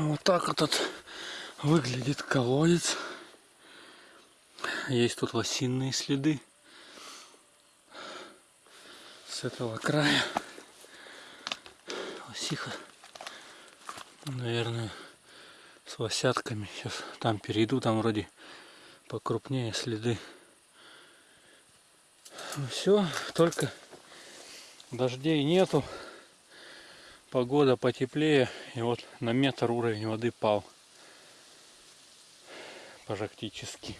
Вот так тут выглядит колодец. Есть тут лосиные следы. С этого края. Лосиха. Наверное, с лосятками. Сейчас там перейду, там вроде покрупнее следы. Все, только дождей нету. Погода потеплее. И вот на метр уровень воды пал. Практически.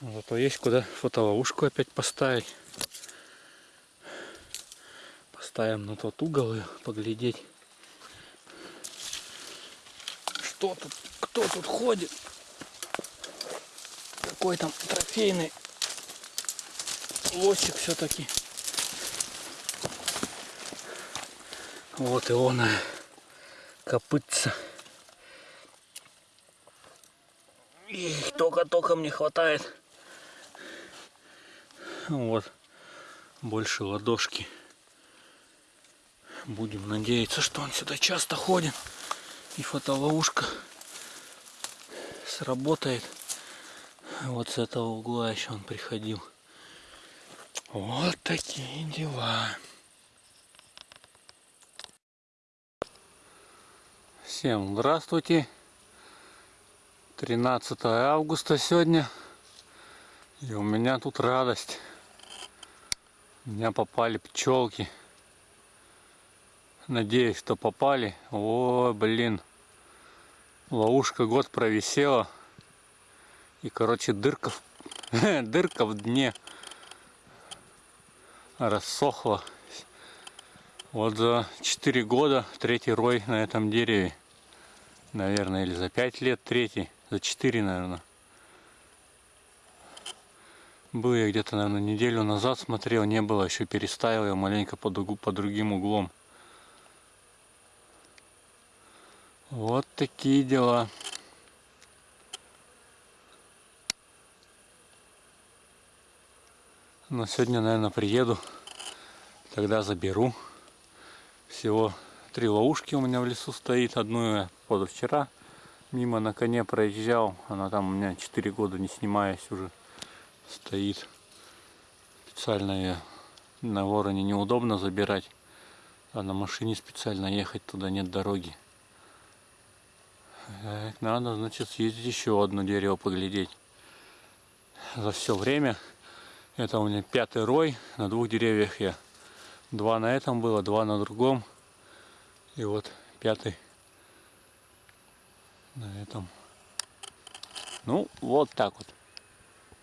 Зато есть куда фотоловушку опять поставить. Поставим на тот угол и поглядеть. Что тут? Кто тут ходит? Какой там трофейный лосик все-таки. Вот и он копытца. Их только-только мне хватает. Вот. Больше ладошки. Будем надеяться, что он сюда часто ходит. И фотоловушка сработает. Вот с этого угла еще он приходил. Вот такие дела. Всем здравствуйте. 13 августа сегодня. И у меня тут радость. У меня попали пчелки. Надеюсь, что попали. О, блин. Ловушка год провисела. И, короче, дырка, дырка в дне рассохла. Вот за 4 года третий рой на этом дереве. Наверное, или за 5 лет третий. За 4, наверное. Был я где-то, наверное, неделю назад смотрел, не было, еще переставил я маленько под, угу, по другим углом. Вот такие дела. Но сегодня, наверное, приеду, тогда заберу. Всего три ловушки у меня в лесу стоит. Одну я позавчера мимо на коне проезжал. Она там у меня 4 года не снимаясь уже стоит. Специально ее на вороне неудобно забирать, а на машине специально ехать туда нет дороги. Так, надо, значит, съездить еще одно дерево поглядеть. За все время это у меня пятый рой. На двух деревьях я два на этом было, два на другом. И вот пятый на этом. Ну, вот так вот.